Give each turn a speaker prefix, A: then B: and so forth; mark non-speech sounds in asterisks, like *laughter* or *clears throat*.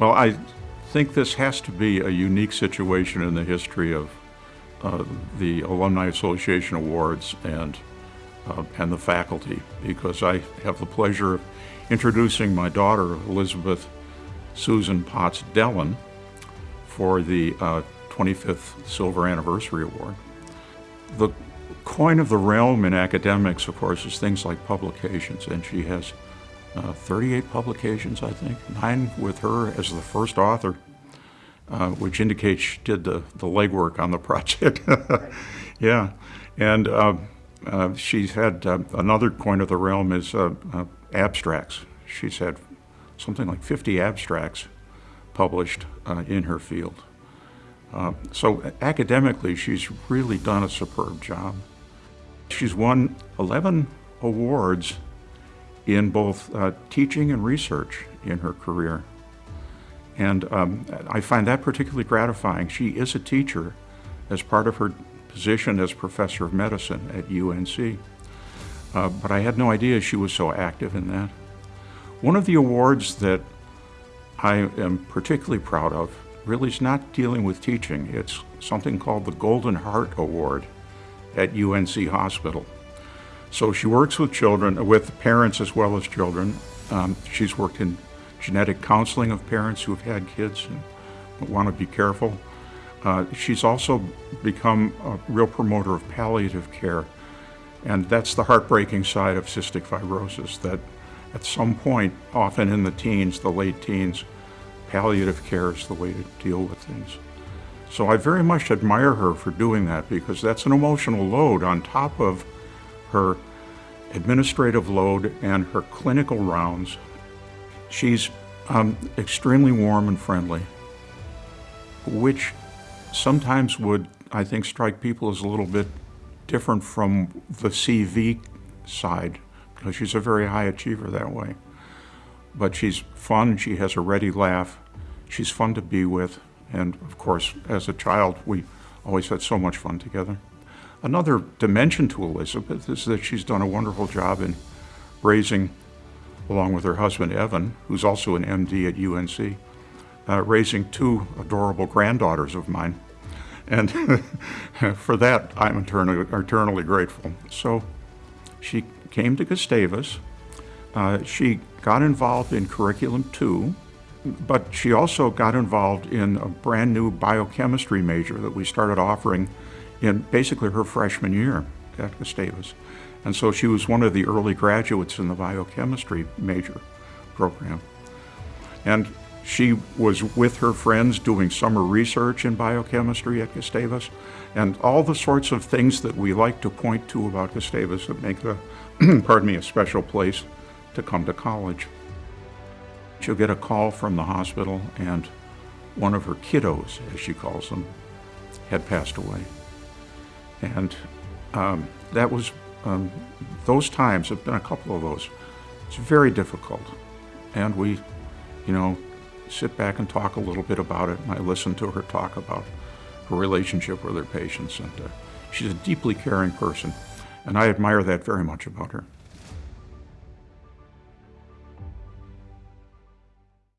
A: Well, I think this has to be a unique situation in the history of uh, the Alumni Association Awards and, uh, and the faculty, because I have the pleasure of introducing my daughter, Elizabeth Susan Potts Dellon, for the uh, 25th Silver Anniversary Award. The coin of the realm in academics, of course, is things like publications, and she has uh, 38 publications, I think, nine with her as the first author, uh, which indicates she did the, the legwork on the *laughs* project. yeah, and uh, uh, she's had uh, another coin of the realm is uh, abstracts. She's had something like 50 abstracts published in her field. so academically, she's really done a superb job. She's won 11 awards in both uh, teaching and research in her career. And um, I find that particularly gratifying. She is a teacher as part of her position as professor of medicine at UNC. Uh, but I had no idea she was so active in that. One of the awards that I am particularly proud of really is not dealing with teaching. It's something called the Golden Heart Award at UNC Hospital. So she works with children, with parents as well as children. Um, she's worked in genetic counseling of parents who've had kids and want to be careful. Uh, she's also become a real promoter of palliative care. And that's the heartbreaking side of cystic fibrosis, that at some point, often in the teens, the late teens, palliative care is the way to deal with things. So I very much admire her for doing that because that's an emotional load on top of her administrative load and her clinical rounds. She's um, extremely warm and friendly, which sometimes would, I think, strike people as a little bit different from the CV side, because she's a very high achiever that way. But she's fun, she has a ready laugh, she's fun to be with, and of course, as a child, we always had so much fun together. Another dimension to Elizabeth is that she's done a wonderful job in raising, along with her husband Evan, who's also an MD at UNC, uh, raising two adorable granddaughters of mine. And *laughs* for that, I'm eternally, eternally, grateful. So she came to Gustavus. Uh, she got involved in Curriculum 2, but she also got involved in a brand new biochemistry major that we started offering in basically her freshman year at Gustavus. And so she was one of the early graduates in the biochemistry major program. And she was with her friends doing summer research in biochemistry at Gustavus and all the sorts of things that we like to point to about Gustavus that make the, *clears throat* pardon me, a special place to come to college. She'll get a call from the hospital and one of her kiddos, as she calls them, had passed away. And um, that was, um, those times have been a couple of those. It's very difficult. And we, you know, sit back and talk a little bit about it. And I listen to her talk about her relationship with her patients. And uh, she's a deeply caring person. And I admire that very much about her.